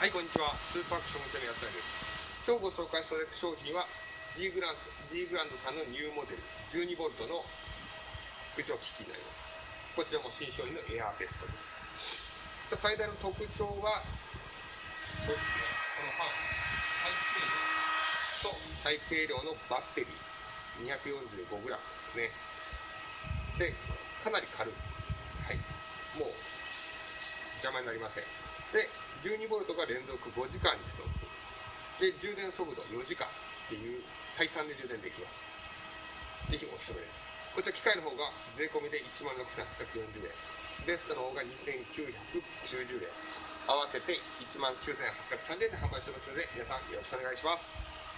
はい、こんにちは。スーパーアクション店のやつらです。今日ご紹介される商品は G グラン G グランドさんのニューモデル 12V の空調機器になります。こちらも新商品のエアーベストです。さあ最大の特徴は、そうですね、このファン、最軽量と最軽量のバッテリー 245g ですね。で、かなり軽い。はい。もう邪魔になりません。で、12V が連続5時間持続。で、充電速度4時間っていう最短で充電できます。ぜひおすすめです。こちら機械の方が税込みで1万6840円。ベストの方が2,990円。合わせて1万9830円で販売してますので、皆さんよろしくお願いします。